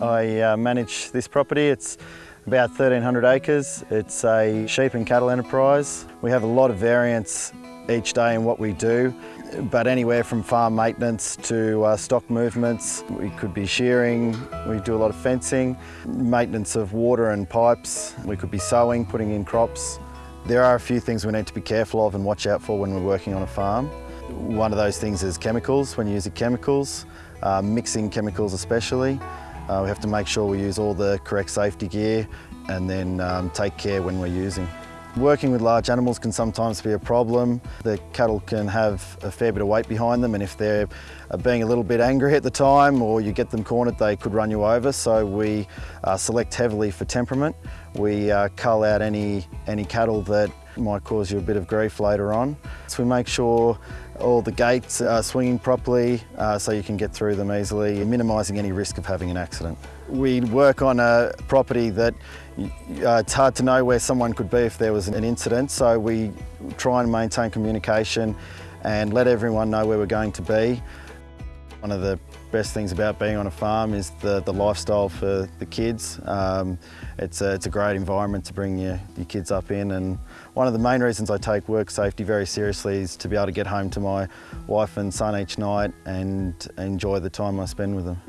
I uh, manage this property. It's about 1,300 acres. It's a sheep and cattle enterprise. We have a lot of variance each day in what we do, but anywhere from farm maintenance to uh, stock movements. We could be shearing, we do a lot of fencing, maintenance of water and pipes. We could be sowing, putting in crops. There are a few things we need to be careful of and watch out for when we're working on a farm. One of those things is chemicals, when you're using chemicals, uh, mixing chemicals especially. Uh, we have to make sure we use all the correct safety gear and then um, take care when we're using. Working with large animals can sometimes be a problem. The cattle can have a fair bit of weight behind them and if they're uh, being a little bit angry at the time or you get them cornered, they could run you over. So we uh, select heavily for temperament. We uh, cull out any, any cattle that might cause you a bit of grief later on. So we make sure all the gates are swinging properly uh, so you can get through them easily, minimising any risk of having an accident. We work on a property that uh, it's hard to know where someone could be if there was an incident, so we try and maintain communication and let everyone know where we're going to be. One of the best things about being on a farm is the, the lifestyle for the kids. Um, it's, a, it's a great environment to bring your, your kids up in and one of the main reasons I take work safety very seriously is to be able to get home to my wife and son each night and enjoy the time I spend with them.